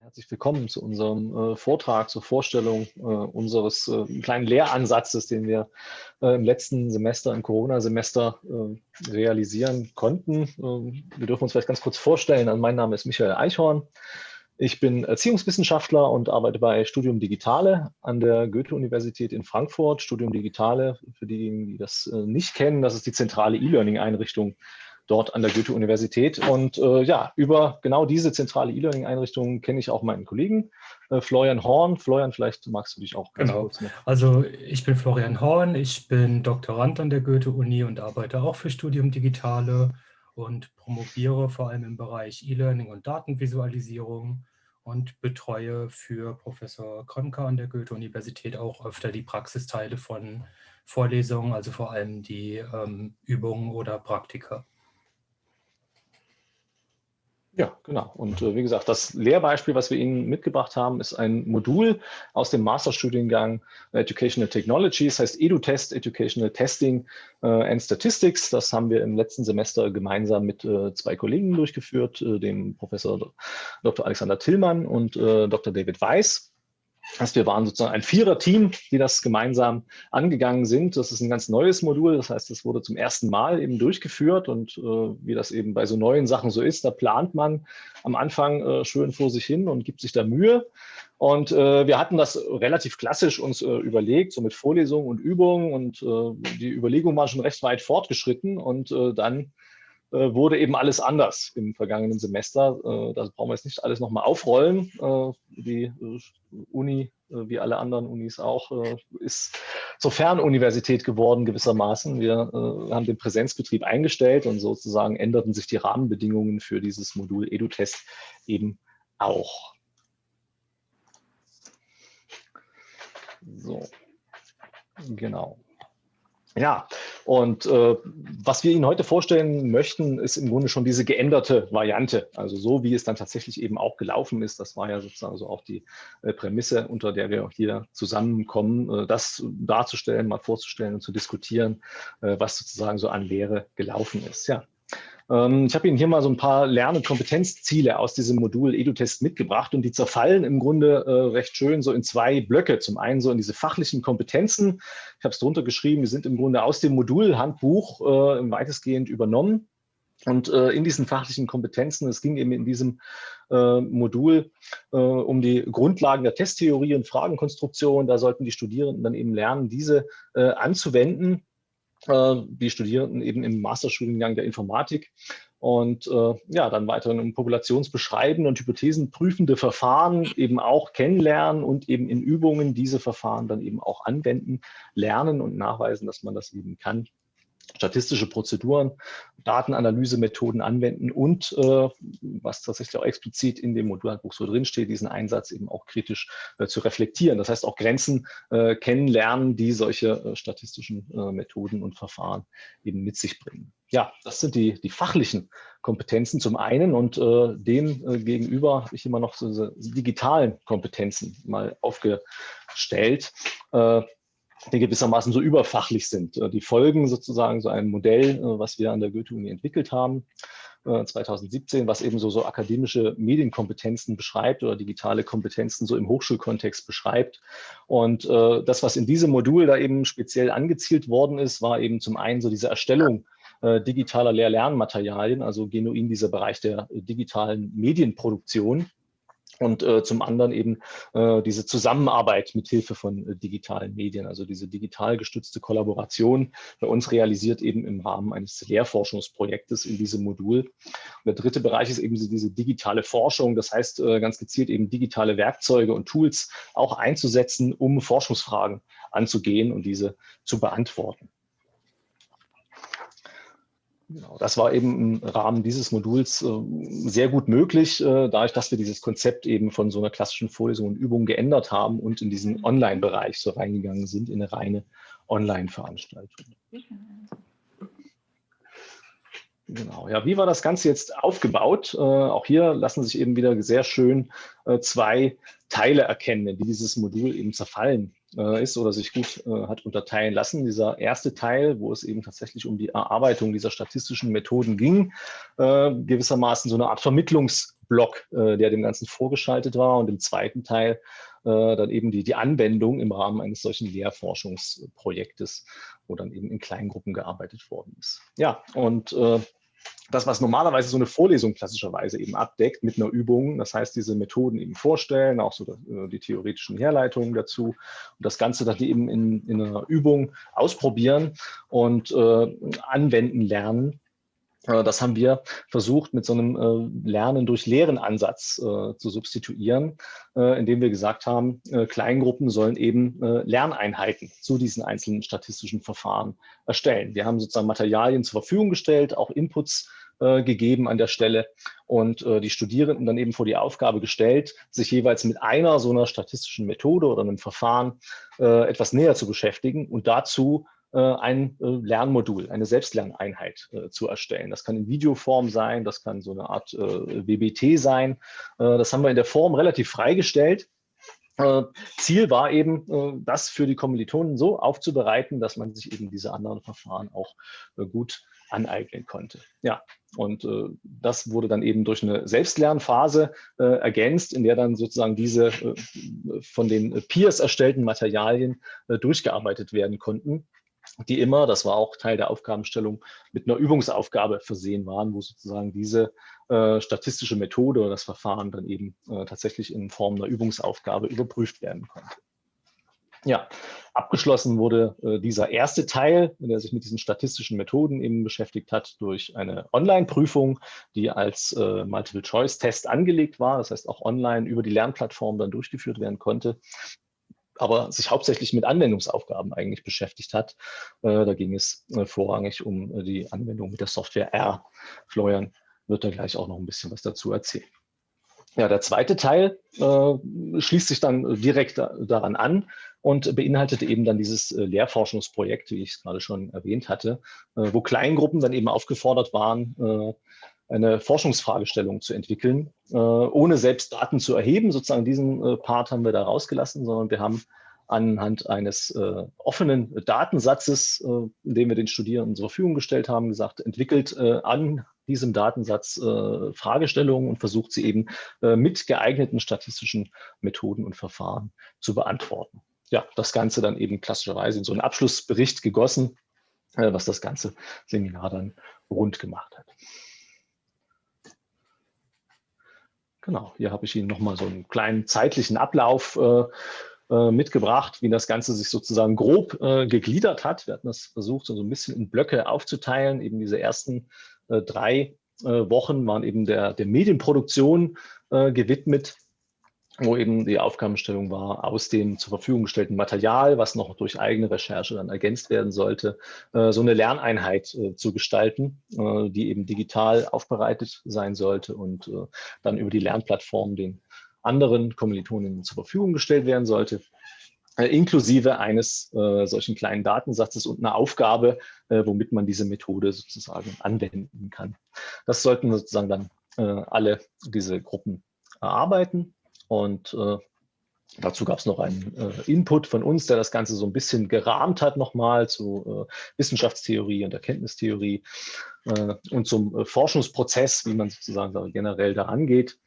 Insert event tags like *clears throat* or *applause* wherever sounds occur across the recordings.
Herzlich willkommen zu unserem äh, Vortrag zur Vorstellung äh, unseres äh, kleinen Lehransatzes, den wir äh, im letzten Semester, im Corona-Semester äh, realisieren konnten. Ähm, wir dürfen uns vielleicht ganz kurz vorstellen. Also mein Name ist Michael Eichhorn. Ich bin Erziehungswissenschaftler und arbeite bei Studium Digitale an der Goethe-Universität in Frankfurt. Studium Digitale, für diejenigen, die das äh, nicht kennen, das ist die zentrale E-Learning-Einrichtung dort an der Goethe-Universität. Und äh, ja, über genau diese zentrale E-Learning-Einrichtung kenne ich auch meinen Kollegen, äh, Florian Horn. Florian, vielleicht magst du dich auch ganz genau. kurz noch. Also ich bin Florian Horn, ich bin Doktorand an der Goethe-Uni und arbeite auch für Studium Digitale und promoviere vor allem im Bereich E-Learning und Datenvisualisierung und betreue für Professor Kronka an der Goethe-Universität auch öfter die Praxisteile von Vorlesungen, also vor allem die ähm, Übungen oder Praktika. Ja, genau. Und äh, wie gesagt, das Lehrbeispiel, was wir Ihnen mitgebracht haben, ist ein Modul aus dem Masterstudiengang Educational Technologies, heißt EduTest, Educational Testing äh, and Statistics. Das haben wir im letzten Semester gemeinsam mit äh, zwei Kollegen durchgeführt, äh, dem Professor Dr. Alexander Tillmann und äh, Dr. David Weiss. Also wir waren sozusagen ein Vierer-Team, die das gemeinsam angegangen sind. Das ist ein ganz neues Modul, das heißt, es wurde zum ersten Mal eben durchgeführt und äh, wie das eben bei so neuen Sachen so ist, da plant man am Anfang äh, schön vor sich hin und gibt sich da Mühe. Und äh, wir hatten das relativ klassisch uns äh, überlegt, so mit Vorlesungen und Übungen und äh, die Überlegung war schon recht weit fortgeschritten und äh, dann wurde eben alles anders im vergangenen Semester. Äh, das brauchen wir jetzt nicht alles nochmal aufrollen. Äh, die Uni, wie alle anderen Unis auch, ist zur Fernuniversität geworden gewissermaßen. Wir haben den Präsenzbetrieb eingestellt und sozusagen änderten sich die Rahmenbedingungen für dieses Modul EduTest eben auch. So, genau. Ja, und äh, was wir Ihnen heute vorstellen möchten, ist im Grunde schon diese geänderte Variante. Also so, wie es dann tatsächlich eben auch gelaufen ist. Das war ja sozusagen so auch die äh, Prämisse, unter der wir hier zusammenkommen, äh, das darzustellen, mal vorzustellen und zu diskutieren, äh, was sozusagen so an Lehre gelaufen ist. Ja, ähm, ich habe Ihnen hier mal so ein paar Lern- und Kompetenzziele aus diesem Modul EduTest mitgebracht und die zerfallen im Grunde äh, recht schön so in zwei Blöcke. Zum einen so in diese fachlichen Kompetenzen. Ich habe es drunter geschrieben, die sind im Grunde aus dem Modulhandbuch äh, weitestgehend übernommen. Und äh, in diesen fachlichen Kompetenzen, es ging eben in diesem äh, Modul äh, um die Grundlagen der Testtheorie und Fragenkonstruktion. Da sollten die Studierenden dann eben lernen, diese äh, anzuwenden die Studierenden eben im Masterstudiengang der Informatik. Und äh, ja, dann weiter um populationsbeschreibende und hypothesenprüfende Verfahren eben auch kennenlernen und eben in Übungen diese Verfahren dann eben auch anwenden, lernen und nachweisen, dass man das eben kann statistische Prozeduren, Datenanalysemethoden anwenden und, äh, was tatsächlich auch explizit in dem Modulhandbuch so drinsteht, diesen Einsatz eben auch kritisch äh, zu reflektieren. Das heißt auch Grenzen äh, kennenlernen, die solche äh, statistischen äh, Methoden und Verfahren eben mit sich bringen. Ja, das sind die, die fachlichen Kompetenzen zum einen und äh, dem gegenüber habe ich immer noch so diese digitalen Kompetenzen mal aufgestellt die gewissermaßen so überfachlich sind. Äh, die folgen sozusagen so einem Modell, äh, was wir an der Goethe-Uni entwickelt haben, 2017, äh, was eben so, so akademische Medienkompetenzen beschreibt oder digitale Kompetenzen so im Hochschulkontext beschreibt. Und das, was in diesem Modul da eben speziell angezielt worden ist, war eben zum einen so diese Erstellung digitaler Lehr-Lernmaterialien, also genuin dieser Bereich der digitalen Medienproduktion und äh, zum anderen eben äh, diese Zusammenarbeit mit Hilfe von äh, digitalen Medien, also diese digital gestützte Kollaboration bei uns realisiert eben im Rahmen eines Lehrforschungsprojektes in diesem Modul. Und der dritte Bereich ist eben diese digitale Forschung, das heißt äh, ganz gezielt eben digitale Werkzeuge und Tools auch einzusetzen, um Forschungsfragen anzugehen und diese zu beantworten. Genau, das war eben im Rahmen dieses Moduls äh, sehr gut möglich, äh, dadurch, dass wir dieses Konzept eben von so einer klassischen Vorlesung und Übung geändert haben und in diesen Online-Bereich so reingegangen sind, in eine reine Online-Veranstaltung. Genau, ja, wie war das Ganze jetzt aufgebaut? Äh, auch hier lassen sich eben wieder sehr schön äh, zwei Teile erkennen, wie dieses Modul eben zerfallen äh, ist oder sich gut äh, hat unterteilen lassen. Dieser erste Teil, wo es eben tatsächlich um die Erarbeitung dieser statistischen Methoden ging, äh, gewissermaßen so eine Art Vermittlungsblock, der dem Ganzen vorgeschaltet war und im zweiten Teil dann eben die, die Anwendung im Rahmen eines solchen Lehrforschungsprojektes, wo dann eben in Kleingruppen gearbeitet worden ist. Ja, und das, was normalerweise so eine Vorlesung klassischerweise eben abdeckt mit einer Übung, das heißt, diese Methoden eben vorstellen, auch so äh, die theoretischen Herleitungen dazu und das Ganze dann eben in, in einer Übung ausprobieren und äh, anwenden lernen. Äh, das haben wir versucht, mit so einem äh, Lernen durch Lehren Ansatz äh, zu substituieren, indem wir gesagt haben, Kleingruppen sollen eben Lerneinheiten zu diesen einzelnen statistischen Verfahren erstellen. Wir haben sozusagen Materialien zur Verfügung gestellt, auch Inputs gegeben an der Stelle und die Studierenden dann eben vor die Aufgabe gestellt, sich jeweils mit einer so einer statistischen Methode oder einem Verfahren etwas näher zu beschäftigen und dazu ein äh, Lernmodul, eine Selbstlerneinheit äh, zu erstellen. Das kann in Videoform sein, das kann so eine Art WBT sein. Das haben wir in der Form relativ freigestellt. Ziel war eben, das für die Kommilitonen so aufzubereiten, dass man sich eben diese anderen Verfahren auch gut aneignen konnte. Ja, und äh, das wurde dann eben durch eine Selbstlernphase äh, ergänzt, in der dann sozusagen diese äh, von den Peers erstellten Materialien durchgearbeitet werden konnten die immer, das war auch Teil der Aufgabenstellung, mit einer Übungsaufgabe versehen waren, wo sozusagen diese äh, statistische Methode oder das Verfahren dann eben äh, tatsächlich in Form einer Übungsaufgabe überprüft werden konnte. Ja, abgeschlossen wurde äh, dieser erste Teil, der sich mit diesen statistischen Methoden eben beschäftigt hat, durch eine Online-Prüfung, die als äh, Multiple-Choice-Test angelegt war, das heißt auch online über die Lernplattform dann durchgeführt werden konnte aber sich hauptsächlich mit Anwendungsaufgaben eigentlich beschäftigt hat. Äh, da ging es äh, vorrangig um äh, die Anwendung mit der Software R. Florian wird da gleich auch noch ein bisschen was dazu erzählen. Ja, der zweite Teil äh, schließt sich dann direkt da, daran an und beinhaltete eben dann dieses äh, Lehrforschungsprojekt, wie ich es gerade schon erwähnt hatte, äh, wo Kleingruppen dann eben aufgefordert waren, eine Forschungsfragestellung zu entwickeln, äh, ohne selbst Daten zu erheben. Sozusagen diesen äh, Part haben wir da rausgelassen, sondern wir haben anhand eines äh, offenen Datensatzes, äh, den wir den Studierenden zur Verfügung gestellt haben, gesagt, entwickelt äh, an diesem Datensatz äh, Fragestellungen und versucht sie eben mit geeigneten statistischen Methoden und Verfahren zu beantworten. Ja, das Ganze dann eben klassischerweise in so einen Abschlussbericht gegossen, was das ganze Seminar dann rund gemacht hat. Genau, hier habe ich Ihnen nochmal so einen kleinen zeitlichen Ablauf äh, äh, mitgebracht, wie das Ganze sich sozusagen grob äh, gegliedert hat. Wir hatten das versucht, so ein bisschen in Blöcke aufzuteilen. Eben diese ersten äh, drei äh, Wochen waren eben der, der Medienproduktion äh, gewidmet wo eben die Aufgabenstellung war, aus dem zur Verfügung gestellten Material, was noch durch eigene Recherche dann ergänzt werden sollte, äh, so eine Lerneinheit äh, zu gestalten, äh, die eben digital aufbereitet sein sollte und dann über die Lernplattform den anderen Kommilitonen zur Verfügung gestellt werden sollte, inklusive eines solchen kleinen Datensatzes und einer Aufgabe, womit man diese Methode sozusagen anwenden kann. Das sollten sozusagen dann alle diese Gruppen erarbeiten und äh, dazu gab es noch einen äh, Input von uns, der das Ganze so ein bisschen gerahmt hat nochmal zu äh, Wissenschaftstheorie und Erkenntnistheorie äh, und zum äh, Forschungsprozess, wie man sozusagen generell daran geht.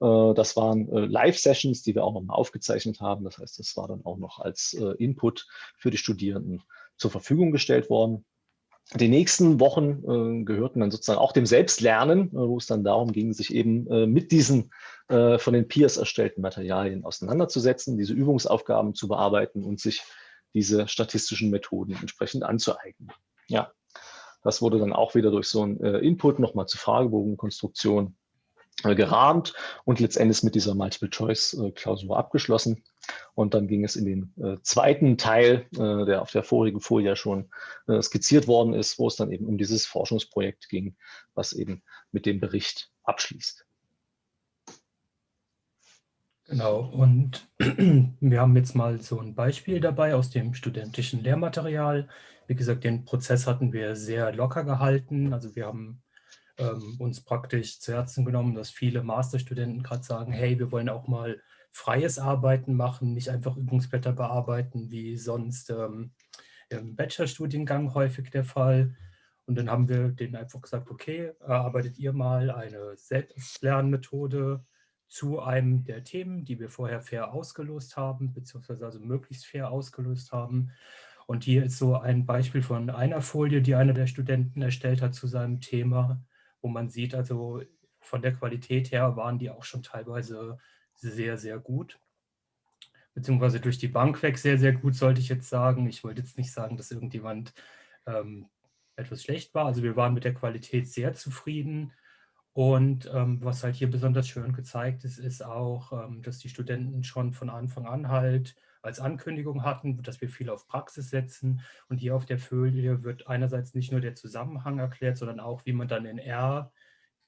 Äh, das waren Live-Sessions, die wir auch nochmal aufgezeichnet haben. Das heißt, das war dann auch noch als Input für die Studierenden zur Verfügung gestellt worden. Die nächsten Wochen äh, gehörten dann sozusagen auch dem Selbstlernen, äh, wo es dann darum ging, sich eben äh, mit diesen äh, von den Peers erstellten Materialien auseinanderzusetzen, diese Übungsaufgaben zu bearbeiten und sich diese statistischen Methoden entsprechend anzueignen. Ja, das wurde dann auch wieder durch so einen äh, Input nochmal zur Fragebogenkonstruktion gerahmt und letztendlich mit dieser Multiple-Choice-Klausur abgeschlossen. Und dann ging es in den äh, zweiten Teil, äh, der auf der vorigen Folie schon äh, skizziert worden ist, wo es dann eben um dieses Forschungsprojekt ging, was eben mit dem Bericht abschließt. Genau, und *clears throat* wir haben jetzt mal so ein Beispiel dabei aus dem studentischen Lehrmaterial. Wie gesagt, den Prozess hatten wir sehr locker gehalten. Also wir haben ähm, uns praktisch zu Herzen genommen, dass viele Masterstudenten gerade sagen, hey, wir wollen auch mal freies Arbeiten machen, nicht einfach Übungsblätter bearbeiten, wie sonst ähm, im Bachelorstudiengang häufig der Fall. Und dann haben wir denen einfach gesagt, okay, erarbeitet ihr mal eine Selbstlernmethode zu einem der Themen, die wir vorher fair ausgelost haben, beziehungsweise also möglichst fair ausgelöst haben. Und hier ist so ein Beispiel von einer Folie, die einer der Studenten erstellt hat zu seinem Thema, wo man sieht, also von der Qualität her waren die auch schon teilweise sehr, sehr gut. Beziehungsweise durch die Bank weg sehr, sehr gut, sollte ich jetzt sagen. Ich wollte jetzt nicht sagen, dass irgendjemand ähm, etwas schlecht war. Also wir waren mit der Qualität sehr zufrieden. Und ähm, was halt hier besonders schön gezeigt ist, ist auch, ähm, dass die Studenten schon von Anfang an halt als Ankündigung hatten, dass wir viel auf Praxis setzen. Und hier auf der Folie wird einerseits nicht nur der Zusammenhang erklärt, sondern auch, wie man dann in R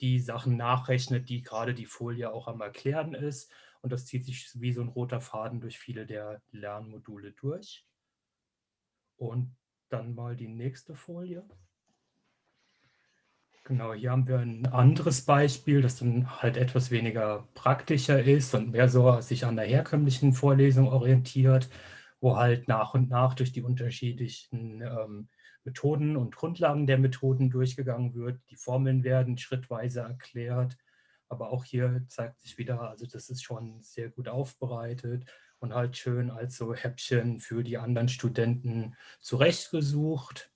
die Sachen nachrechnet, die gerade die Folie auch am Erklären ist. Und das zieht sich wie so ein roter Faden durch viele der Lernmodule durch. Und dann mal die nächste Folie. Genau, hier haben wir ein anderes Beispiel, das dann halt etwas weniger praktischer ist und mehr so sich an der herkömmlichen Vorlesung orientiert, wo halt nach und nach durch die unterschiedlichen ähm, Methoden und Grundlagen der Methoden durchgegangen wird. Die Formeln werden schrittweise erklärt, aber auch hier zeigt sich wieder, also das ist schon sehr gut aufbereitet und halt schön als so Häppchen für die anderen Studenten zurechtgesucht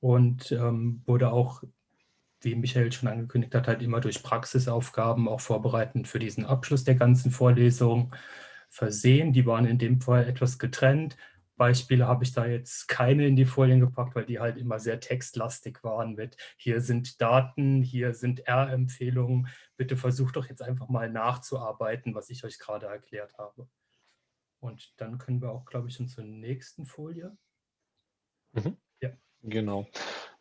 und ähm, wurde auch wie Michael schon angekündigt hat, halt immer durch Praxisaufgaben auch vorbereitend für diesen Abschluss der ganzen Vorlesung versehen. Die waren in dem Fall etwas getrennt. Beispiele habe ich da jetzt keine in die Folien gepackt, weil die halt immer sehr textlastig waren mit hier sind Daten, hier sind R-Empfehlungen. Bitte versucht doch jetzt einfach mal nachzuarbeiten, was ich euch gerade erklärt habe. Und dann können wir auch, glaube ich, schon zur nächsten Folie. Mhm. Genau.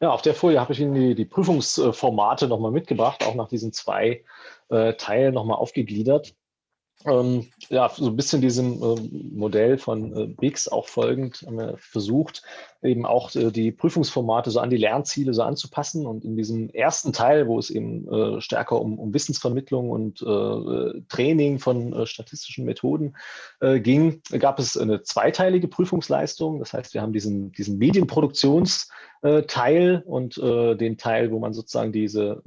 Ja, auf der Folie habe ich Ihnen die, die Prüfungsformate nochmal mitgebracht, auch nach diesen zwei äh, Teilen nochmal aufgegliedert ähm, ja, so ein bisschen diesem äh, Modell von äh, BIX auch folgend haben wir versucht, eben auch äh, die Prüfungsformate so an die Lernziele so anzupassen. Und in diesem ersten Teil, wo es eben äh, stärker um, um, Wissensvermittlung und äh, Training von äh, statistischen Methoden ging, gab es eine zweiteilige Prüfungsleistung. Das heißt, wir haben diesen, diesen Medienproduktionsteil und den Teil, wo man sozusagen diese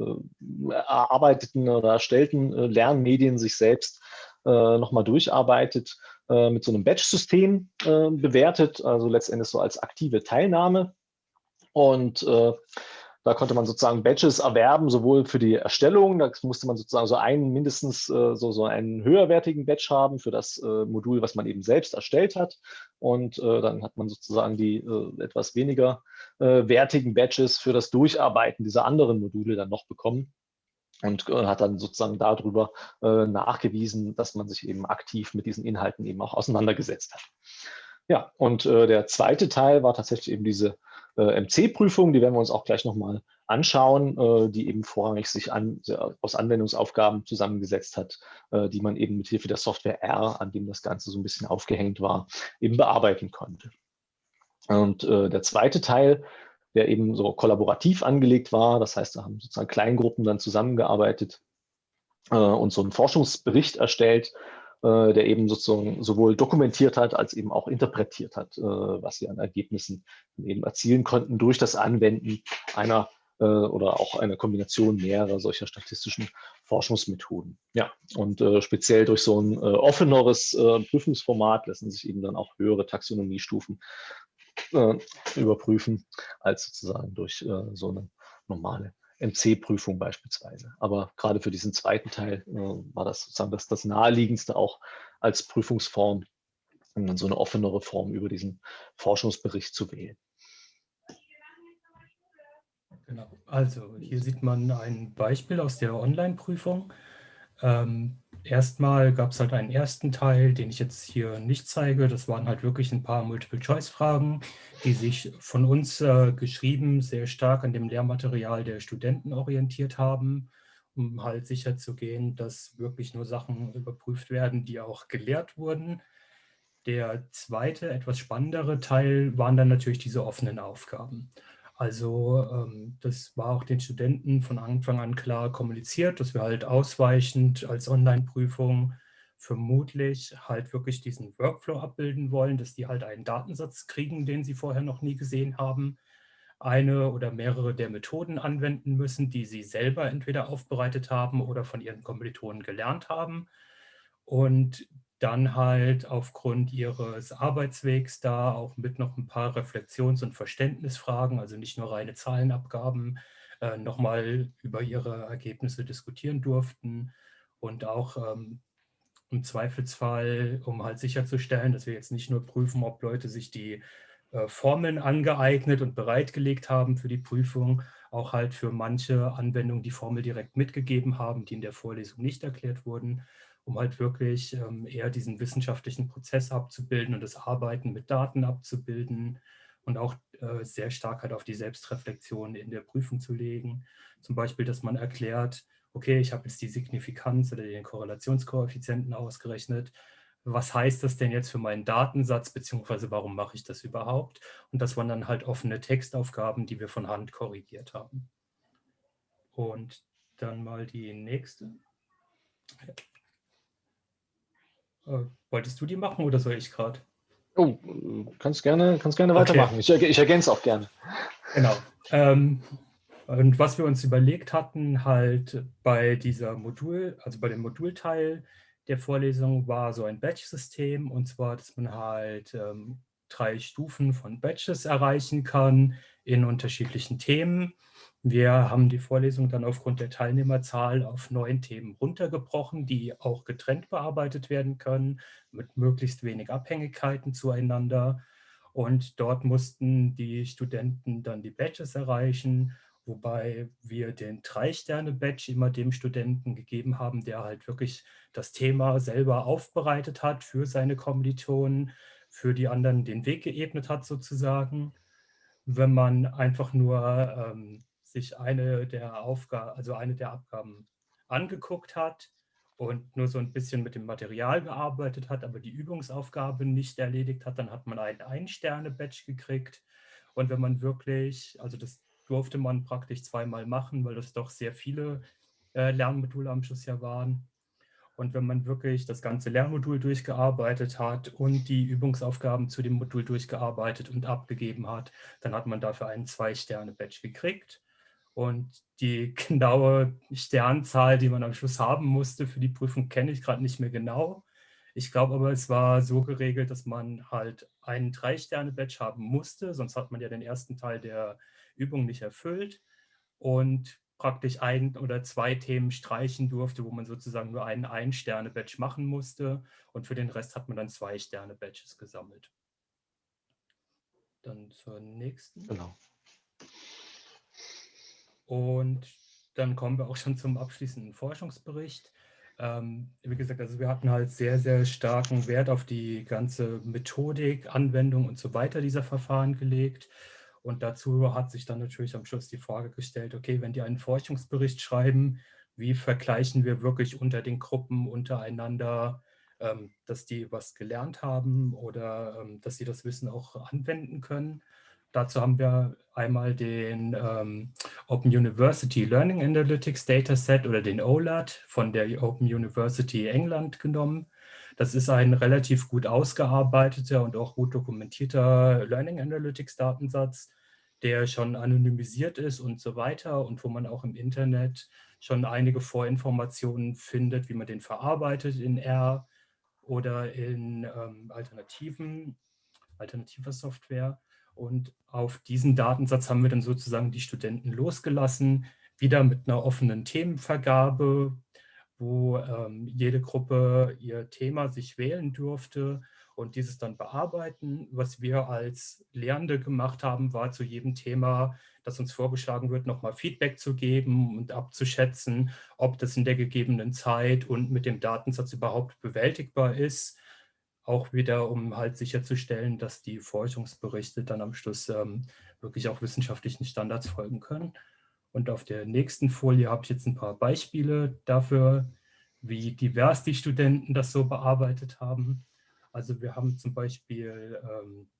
erarbeiteten oder erstellten Lernmedien sich selbst äh, nochmal durcharbeitet, äh, mit so einem Batch-System äh, bewertet, also letztendlich so als aktive Teilnahme. Und äh, da konnte man sozusagen Badges erwerben, sowohl für die Erstellung, da musste man sozusagen so einen mindestens äh, so, so einen höherwertigen Badge haben für das äh, Modul, was man eben selbst erstellt hat. Und äh, dann hat man sozusagen die äh, etwas weniger äh, wertigen Badges für das Durcharbeiten dieser anderen Module dann noch bekommen und äh, hat dann sozusagen darüber äh, nachgewiesen, dass man sich eben aktiv mit diesen Inhalten eben auch auseinandergesetzt hat. Ja, und äh, der zweite Teil war tatsächlich eben diese MC-Prüfung, die werden wir uns auch gleich nochmal anschauen, die eben vorrangig sich an, aus Anwendungsaufgaben zusammengesetzt hat, die man eben mit Hilfe der Software R, an dem das Ganze so ein bisschen aufgehängt war, eben bearbeiten konnte. Und der zweite Teil der eben so kollaborativ angelegt war. Das heißt, da haben sozusagen Kleingruppen dann zusammengearbeitet äh, und so einen Forschungsbericht erstellt, äh, der eben sozusagen sowohl dokumentiert hat, als eben auch interpretiert hat, äh, was sie an Ergebnissen eben erzielen konnten durch das Anwenden einer äh, oder auch eine Kombination mehrerer solcher statistischen Forschungsmethoden. Ja, und äh, speziell durch so ein äh, offeneres Prüfungsformat lassen sich eben dann auch höhere Taxonomiestufen äh, überprüfen, als sozusagen durch äh, so eine normale MC-Prüfung beispielsweise. Aber gerade für diesen zweiten Teil äh, war das sozusagen das, das naheliegendste auch als Prüfungsform, um dann so eine offenere Form über diesen Forschungsbericht zu wählen. Genau. Also hier sieht man ein Beispiel aus der Online-Prüfung. Ähm, erstmal gab es halt einen ersten Teil, den ich jetzt hier nicht zeige. Das waren halt wirklich ein paar Multiple-Choice-Fragen, die sich von uns äh, geschrieben sehr stark an dem Lehrmaterial der Studenten orientiert haben, um halt sicherzugehen, dass wirklich nur Sachen überprüft werden, die auch gelehrt wurden. Der zweite, etwas spannendere Teil waren dann natürlich diese offenen Aufgaben. Also ähm, das war auch den Studenten von Anfang an klar kommuniziert, dass wir halt ausweichend als Online-Prüfung vermutlich halt wirklich diesen Workflow abbilden wollen, dass die halt einen Datensatz kriegen, den sie vorher noch nie gesehen haben, eine oder mehrere der Methoden anwenden müssen, die sie selber entweder aufbereitet haben oder von ihren Kommilitonen gelernt haben. Und dann halt aufgrund ihres Arbeitswegs da auch mit noch ein paar Reflexions- und Verständnisfragen, also nicht nur reine Zahlenabgaben, äh, nochmal über ihre Ergebnisse diskutieren durften. Und auch ähm, im Zweifelsfall, um halt sicherzustellen, dass wir jetzt nicht nur prüfen, ob Leute sich die äh, Formeln angeeignet und bereitgelegt haben für die Prüfung, auch halt für manche Anwendungen die Formel direkt mitgegeben haben, die in der Vorlesung nicht erklärt wurden, um halt wirklich ähm, eher diesen wissenschaftlichen Prozess abzubilden und das Arbeiten mit Daten abzubilden und auch äh, sehr stark halt auf die Selbstreflexion in der Prüfung zu legen. Zum Beispiel, dass man erklärt, okay, ich habe jetzt die Signifikanz oder den Korrelationskoeffizienten ausgerechnet. Was heißt das denn jetzt für meinen Datensatz, beziehungsweise warum mache ich das überhaupt? Und das waren dann halt offene Textaufgaben, die wir von Hand korrigiert haben. Und dann mal die nächste. Äh, wolltest du die machen oder soll ich gerade? Oh, kannst gerne, kannst gerne weitermachen. Okay. Ich, ich ergänze auch gerne. Genau. Ähm, und was wir uns überlegt hatten, halt bei dieser Modul, also bei dem Modulteil der Vorlesung, war so ein Batch-System. Und zwar, dass man halt ähm, drei Stufen von Batches erreichen kann in unterschiedlichen Themen. Wir haben die Vorlesung dann aufgrund der Teilnehmerzahl auf neun Themen runtergebrochen, die auch getrennt bearbeitet werden können, mit möglichst wenig Abhängigkeiten zueinander. Und dort mussten die Studenten dann die Batches erreichen wobei wir den Drei-Sterne-Badge immer dem Studenten gegeben haben, der halt wirklich das Thema selber aufbereitet hat für seine Kommilitonen, für die anderen den Weg geebnet hat sozusagen. Wenn man einfach nur ähm, sich eine der Aufgaben, also eine der Abgaben angeguckt hat und nur so ein bisschen mit dem Material gearbeitet hat, aber die Übungsaufgabe nicht erledigt hat, dann hat man einen Ein-Sterne-Badge gekriegt. Und wenn man wirklich, also das durfte man praktisch zweimal machen, weil das doch sehr viele äh, Lernmodule am Schluss ja waren. Und wenn man wirklich das ganze Lernmodul durchgearbeitet hat und die Übungsaufgaben zu dem Modul durchgearbeitet und abgegeben hat, dann hat man dafür einen Zwei-Sterne-Badge gekriegt. Und die *laughs* genaue Sternzahl, die man am Schluss haben musste für die Prüfung, kenne ich gerade nicht mehr genau. Ich glaube aber, es war so geregelt, dass man halt einen Drei-Sterne-Badge haben musste, sonst hat man ja den ersten Teil der Übung nicht erfüllt und praktisch ein oder zwei Themen streichen durfte, wo man sozusagen nur einen Ein-Sterne-Badge machen musste und für den Rest hat man dann zwei Sterne-Badges gesammelt. Dann zur nächsten. Genau. Und dann kommen wir auch schon zum abschließenden Forschungsbericht. Ähm, wie gesagt, also wir hatten halt sehr, sehr starken Wert auf die ganze Methodik, Anwendung und so weiter dieser Verfahren gelegt. Und dazu hat sich dann natürlich am Schluss die Frage gestellt, okay, wenn die einen Forschungsbericht schreiben, wie vergleichen wir wirklich unter den Gruppen untereinander, ähm, dass die was gelernt haben oder ähm, dass sie das Wissen auch anwenden können. Dazu haben wir einmal den ähm, Open University Learning Analytics Dataset oder den OLAD von der Open University England genommen. Das ist ein relativ gut ausgearbeiteter und auch gut dokumentierter Learning Analytics Datensatz, der schon anonymisiert ist und so weiter und wo man auch im Internet schon einige Vorinformationen findet, wie man den verarbeitet in R oder in ähm, alternativen, alternativer Software. Und auf diesen Datensatz haben wir dann sozusagen die Studenten losgelassen, wieder mit einer offenen Themenvergabe, wo ähm, jede Gruppe ihr Thema sich wählen durfte und dieses dann bearbeiten. Was wir als Lehrende gemacht haben, war zu jedem Thema, das uns vorgeschlagen wird, nochmal Feedback zu geben und abzuschätzen, ob das in der gegebenen Zeit und mit dem Datensatz überhaupt bewältigbar ist. Auch wieder, um halt sicherzustellen, dass die Forschungsberichte dann am Schluss ähm, wirklich auch wissenschaftlichen Standards folgen können. Und auf der nächsten Folie habe ich jetzt ein paar Beispiele dafür, wie divers die Studenten das so bearbeitet haben. Also wir haben zum Beispiel ähm,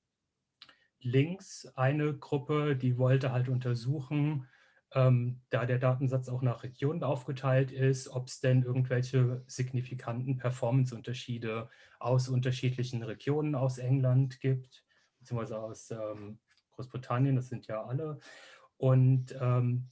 links eine Gruppe, die wollte halt untersuchen, ähm, da der Datensatz auch nach Regionen aufgeteilt ist, ob es denn irgendwelche signifikanten Performance-Unterschiede aus unterschiedlichen Regionen aus England gibt, beziehungsweise aus ähm, Großbritannien, das sind ja alle. Und ähm,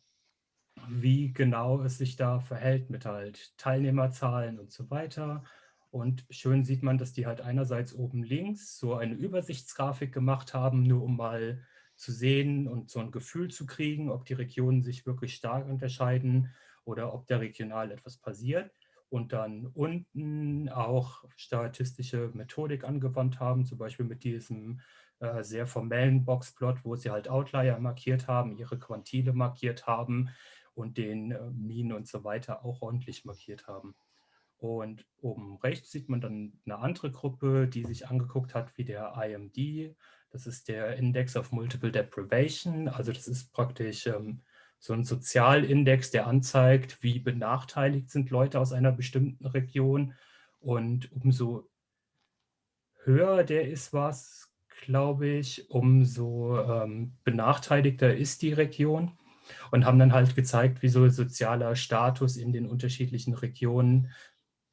wie genau es sich da verhält mit halt Teilnehmerzahlen und so weiter. Und schön sieht man, dass die halt einerseits oben links so eine Übersichtsgrafik gemacht haben, nur um mal zu sehen und so ein Gefühl zu kriegen, ob die Regionen sich wirklich stark unterscheiden oder ob da regional etwas passiert. Und dann unten auch statistische Methodik angewandt haben, zum Beispiel mit diesem äh, sehr formellen Boxplot, wo sie halt Outlier markiert haben, ihre Quantile markiert haben und den äh, Mean und so weiter auch ordentlich markiert haben. Und oben rechts sieht man dann eine andere Gruppe, die sich angeguckt hat, wie der IMD. Das ist der Index of Multiple Deprivation. Also das ist praktisch ähm, so ein Sozialindex, der anzeigt, wie benachteiligt sind Leute aus einer bestimmten Region. Und umso höher der ist was, glaube ich, umso ähm, benachteiligter ist die Region. Und haben dann halt gezeigt, wie so sozialer Status in den unterschiedlichen Regionen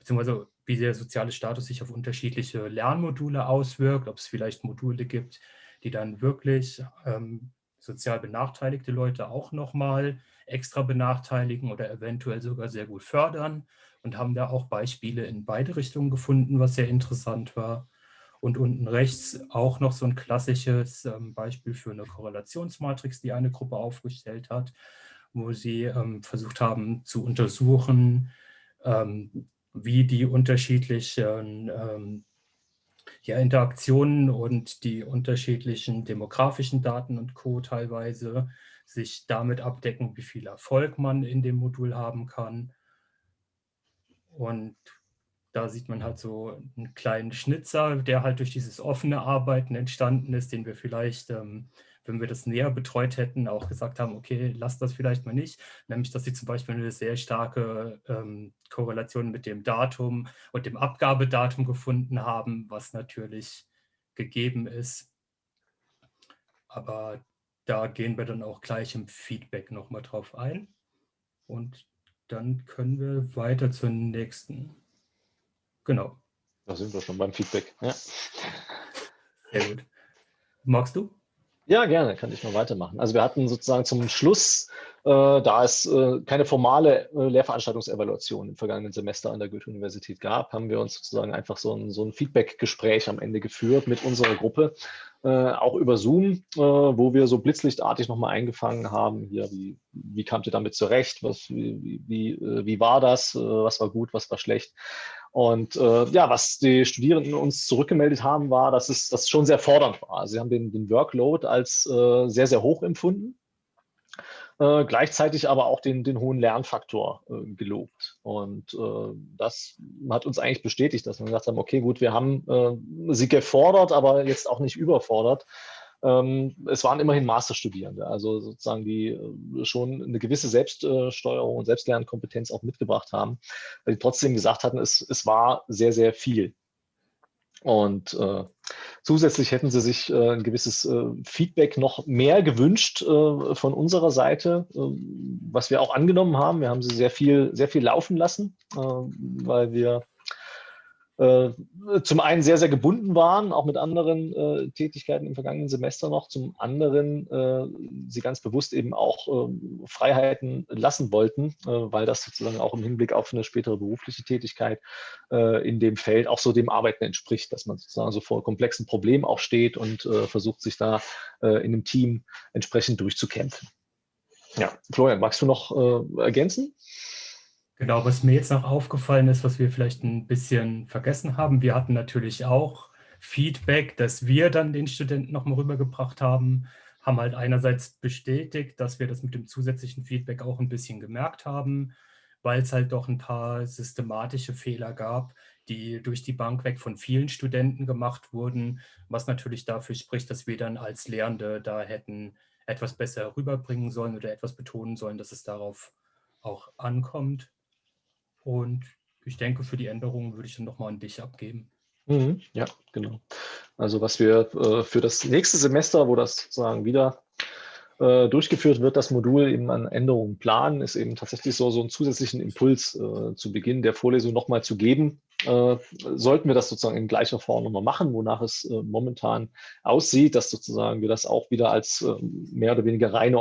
beziehungsweise wie der soziale Status sich auf unterschiedliche Lernmodule auswirkt, ob es vielleicht Module gibt, die dann wirklich ähm, sozial benachteiligte Leute auch nochmal extra benachteiligen oder eventuell sogar sehr gut fördern und haben da auch Beispiele in beide Richtungen gefunden, was sehr interessant war. Und unten rechts auch noch so ein klassisches ähm, Beispiel für eine Korrelationsmatrix, die eine Gruppe aufgestellt hat, wo sie ähm, versucht haben zu untersuchen, ähm, wie die unterschiedlichen ähm, ja, Interaktionen und die unterschiedlichen demografischen Daten und Co. teilweise sich damit abdecken, wie viel Erfolg man in dem Modul haben kann. Und da sieht man halt so einen kleinen Schnitzer, der halt durch dieses offene Arbeiten entstanden ist, den wir vielleicht ähm, wenn wir das näher betreut hätten, auch gesagt haben, okay, lasst das vielleicht mal nicht. Nämlich, dass sie zum Beispiel eine sehr starke ähm, Korrelation mit dem Datum und dem Abgabedatum gefunden haben, was natürlich gegeben ist. Aber da gehen wir dann auch gleich im Feedback nochmal drauf ein. Und dann können wir weiter zur nächsten. Genau. Da sind wir schon beim Feedback. Ja. Sehr gut. Magst du? Ja, gerne, kann ich mal weitermachen. Also wir hatten sozusagen zum Schluss, äh, da es äh, keine formale äh, Lehrveranstaltungsevaluation im vergangenen Semester an der Goethe-Universität gab, haben wir uns sozusagen einfach so ein, so ein Feedback-Gespräch am Ende geführt mit unserer Gruppe, äh, auch über Zoom, äh, wo wir so blitzlichtartig nochmal eingefangen haben, hier, wie, wie kamt ihr damit zurecht, was, wie, wie, äh, wie war das, was war gut, was war schlecht. Und äh, ja, was die Studierenden uns zurückgemeldet haben, war, dass es das schon sehr fordernd war. Sie haben den, den Workload als äh, sehr, sehr hoch empfunden, äh, gleichzeitig aber auch den, den hohen Lernfaktor äh, gelobt. Und äh, das hat uns eigentlich bestätigt, dass wir gesagt haben, okay, gut, wir haben äh, sie gefordert, aber jetzt auch nicht überfordert. Ähm, es waren immerhin Masterstudierende, also sozusagen die äh, schon eine gewisse Selbststeuerung und Selbstlernkompetenz auch mitgebracht haben, weil die trotzdem gesagt hatten, es, es war sehr, sehr viel. Und äh, zusätzlich hätten sie sich äh, ein gewisses äh, Feedback noch mehr gewünscht äh, von unserer Seite, äh, was wir auch angenommen haben. Wir haben sie sehr viel, sehr viel laufen lassen, weil wir zum einen sehr, sehr gebunden waren, auch mit anderen äh, Tätigkeiten im vergangenen Semester noch, zum anderen äh, sie ganz bewusst eben auch äh, Freiheiten lassen wollten, äh, weil das sozusagen auch im Hinblick auf eine spätere berufliche Tätigkeit äh, in dem Feld auch so dem Arbeiten entspricht, dass man sozusagen so vor komplexen Problemen auch steht und versucht, sich da in einem Team entsprechend durchzukämpfen. Ja, Florian, magst du noch ergänzen? Genau, was mir jetzt noch aufgefallen ist, was wir vielleicht ein bisschen vergessen haben, wir hatten natürlich auch Feedback, das wir dann den Studenten nochmal rübergebracht haben, haben halt einerseits bestätigt, dass wir das mit dem zusätzlichen Feedback auch ein bisschen gemerkt haben, weil es halt doch ein paar systematische Fehler gab, die durch die Bank weg von vielen Studenten gemacht wurden, was natürlich dafür spricht, dass wir dann als Lehrende da hätten etwas besser rüberbringen sollen oder etwas betonen sollen, dass es darauf auch ankommt. Und ich denke, für die Änderungen würde ich dann nochmal an dich abgeben. Mhm, ja, genau. Also was wir äh, für das nächste Semester, wo das sozusagen wieder äh, durchgeführt wird, das Modul eben an Änderungen planen, ist eben tatsächlich so, so einen zusätzlichen Impuls äh, zu Beginn der Vorlesung nochmal zu geben. Äh, sollten wir das sozusagen in gleicher Form nochmal machen, wonach es äh, momentan aussieht, dass sozusagen wir das auch wieder als mehr oder weniger reine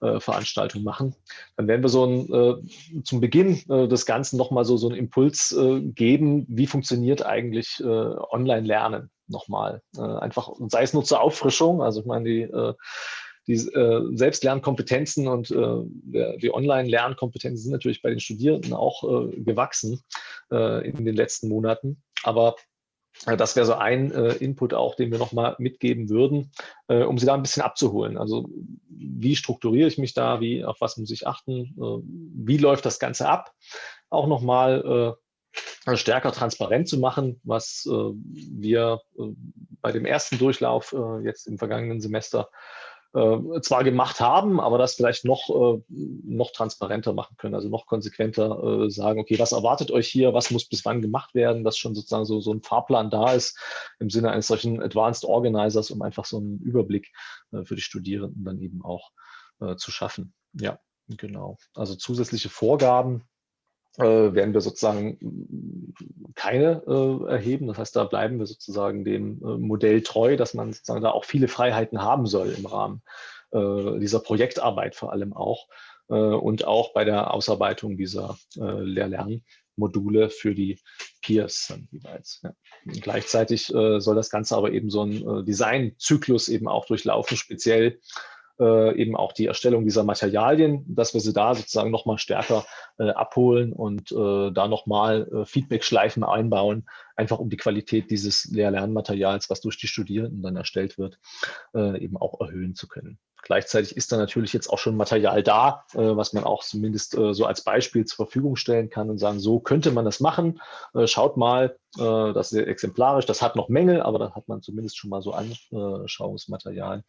Online-Veranstaltung machen, dann werden wir so ein, zum Beginn des Ganzen nochmal so, so einen Impuls geben, wie funktioniert eigentlich Online-Lernen nochmal. einfach, sei es nur zur Auffrischung, also ich meine, die die äh, Selbstlernkompetenzen und äh, die Online-Lernkompetenzen sind natürlich bei den Studierenden auch äh, gewachsen äh, in den letzten Monaten. Aber äh, das wäre so ein äh, Input auch, den wir nochmal mitgeben würden, um Sie da ein bisschen abzuholen. Also wie strukturiere ich mich da, wie, auf was muss ich achten, wie läuft das Ganze ab? Auch nochmal stärker transparent zu machen, was wir bei dem ersten Durchlauf jetzt im vergangenen Semester äh, zwar gemacht haben, aber das vielleicht noch, äh, noch transparenter machen können, also noch konsequenter äh, sagen, okay, was erwartet euch hier, was muss bis wann gemacht werden, dass schon sozusagen so, so ein Fahrplan da ist im Sinne eines solchen Advanced Organizers, um einfach so einen Überblick äh, für die Studierenden dann eben auch äh, zu schaffen. Ja, genau. Also zusätzliche Vorgaben werden wir sozusagen keine äh, erheben. Das heißt, da bleiben wir sozusagen dem äh, Modell treu, dass man sozusagen da auch viele Freiheiten haben soll im Rahmen äh, dieser Projektarbeit vor allem auch äh, und auch bei der Ausarbeitung dieser äh, Lehr-Lern-Module für die Peers dann jeweils. Ja. Gleichzeitig soll das Ganze aber eben so ein Designzyklus eben auch durchlaufen, speziell äh, eben auch die Erstellung dieser Materialien, dass wir sie da sozusagen nochmal stärker äh, abholen und äh, da nochmal äh, Feedback-Schleifen einbauen, einfach um die Qualität dieses Lehr-Lernmaterials, was durch die Studierenden dann erstellt wird, äh, eben auch erhöhen zu können. Gleichzeitig ist da natürlich jetzt auch schon Material da, äh, was man auch zumindest äh, so als Beispiel zur Verfügung stellen kann und sagen, so könnte man das machen. Äh, schaut mal, äh, das ist exemplarisch, das hat noch Mängel, aber da hat man zumindest schon mal so Anschauungsmaterial,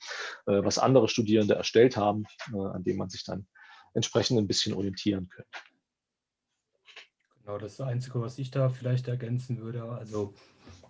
äh, was andere Studierende erstellt haben, äh, an dem man sich dann entsprechend ein bisschen orientieren könnte. Genau, das Einzige, was ich da vielleicht ergänzen würde. Also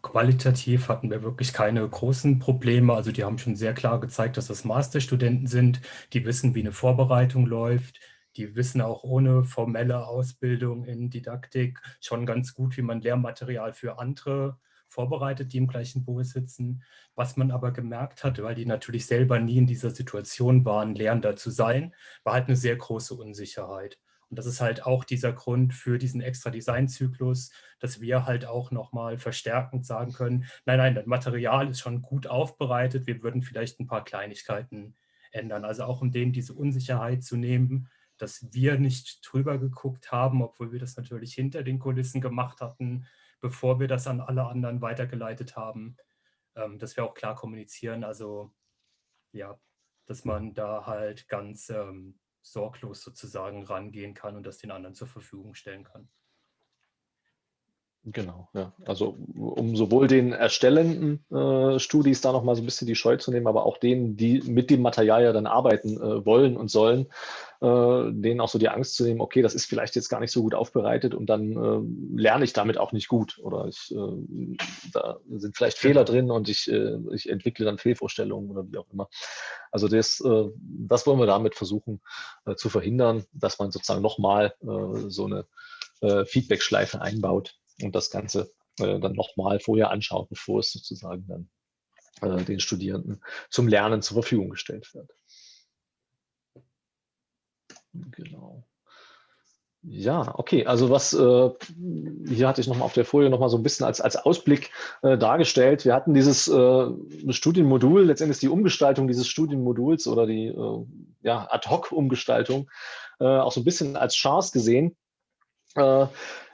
Qualitativ hatten wir wirklich keine großen Probleme. Also die haben schon sehr klar gezeigt, dass das Masterstudenten sind. Die wissen, wie eine Vorbereitung läuft. Die wissen auch ohne formelle Ausbildung in Didaktik schon ganz gut, wie man Lehrmaterial für andere vorbereitet, die im gleichen Boot sitzen. Was man aber gemerkt hat, weil die natürlich selber nie in dieser Situation waren, Lehrender zu sein, war halt eine sehr große Unsicherheit. Und das ist halt auch dieser Grund für diesen extra Designzyklus, dass wir halt auch nochmal verstärkend sagen können, nein, nein, das Material ist schon gut aufbereitet, wir würden vielleicht ein paar Kleinigkeiten ändern. Also auch um denen diese Unsicherheit zu nehmen, dass wir nicht drüber geguckt haben, obwohl wir das natürlich hinter den Kulissen gemacht hatten, bevor wir das an alle anderen weitergeleitet haben, ähm, dass wir auch klar kommunizieren. Also ja, dass man da halt ganz ähm, sorglos sozusagen rangehen kann und das den anderen zur Verfügung stellen kann. Genau, ja. Also um sowohl den erstellenden äh, Studis da nochmal so ein bisschen die Scheu zu nehmen, aber auch denen, die mit dem Material ja dann arbeiten äh, wollen und sollen, äh, denen auch so die Angst zu nehmen, okay, das ist vielleicht jetzt gar nicht so gut aufbereitet und dann äh, lerne ich damit auch nicht gut oder ich, äh, da sind vielleicht Fehler drin und ich, äh, ich entwickle dann Fehlvorstellungen oder wie auch immer. Also das, das wollen wir damit versuchen zu verhindern, dass man sozusagen nochmal so eine Feedback-Schleife einbaut und das Ganze äh, dann nochmal vorher anschaut, bevor es sozusagen dann äh, den Studierenden zum Lernen zur Verfügung gestellt wird. Genau. Ja, okay. Also was äh, hier hatte ich nochmal auf der Folie nochmal so ein bisschen als, als Ausblick äh, dargestellt. Wir hatten dieses äh, Studienmodul, letztendlich die Umgestaltung dieses Studienmoduls oder die äh, ja, Ad-Hoc-Umgestaltung äh, auch so ein bisschen als Chance gesehen.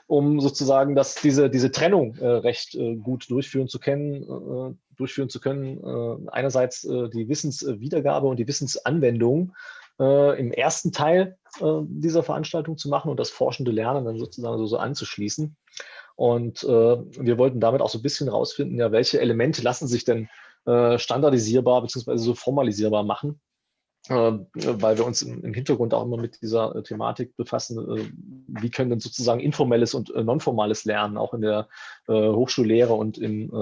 Um sozusagen das, diese, diese Trennung äh, recht äh, gut durchführen zu können. Äh, durchführen zu können. Äh, einerseits äh, die Wissenswiedergabe und die Wissensanwendung im ersten Teil dieser Veranstaltung zu machen und das forschende Lernen dann sozusagen so, so anzuschließen. Und wir wollten damit auch so ein bisschen rausfinden, ja, welche Elemente lassen sich denn standardisierbar bzw. so formalisierbar machen weil wir uns im Hintergrund auch immer mit dieser Thematik befassen, wie können denn sozusagen informelles und nonformales Lernen auch in der Hochschullehre und im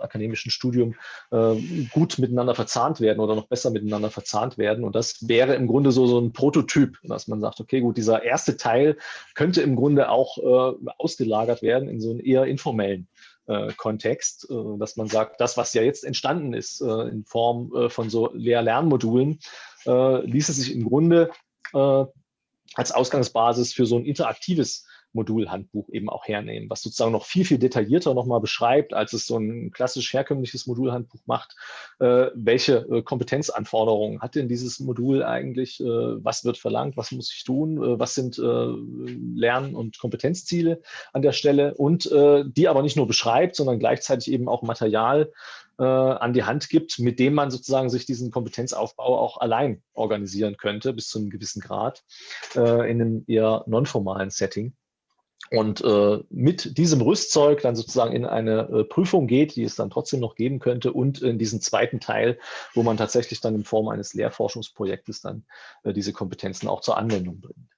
akademischen Studium gut miteinander verzahnt werden oder noch besser miteinander verzahnt werden. Und das wäre im Grunde so, so ein Prototyp, dass man sagt, okay, gut, dieser erste Teil könnte im Grunde auch ausgelagert werden in so einen eher informellen äh, Kontext, äh, dass man sagt, das, was ja jetzt entstanden ist äh, in Form äh, von so Lehr-Lernmodulen, äh, ließe sich im Grunde äh, als Ausgangsbasis für so ein interaktives Modulhandbuch eben auch hernehmen, was sozusagen noch viel, viel detaillierter nochmal beschreibt, als es so ein klassisch herkömmliches Modulhandbuch macht. Äh, welche äh, Kompetenzanforderungen hat denn dieses Modul eigentlich? Äh, was wird verlangt? Was muss ich tun? Äh, was sind äh, Lern- und Kompetenzziele an der Stelle? Und äh, die aber nicht nur beschreibt, sondern gleichzeitig eben auch Material an die Hand gibt, mit dem man sozusagen sich diesen Kompetenzaufbau auch allein organisieren könnte, bis zu einem gewissen Grad, in einem eher nonformalen Setting und äh, mit diesem Rüstzeug dann sozusagen in eine äh, Prüfung geht, die es dann trotzdem noch geben könnte und in diesen zweiten Teil, wo man tatsächlich dann in Form eines Lehrforschungsprojektes dann äh, diese Kompetenzen auch zur Anwendung bringt.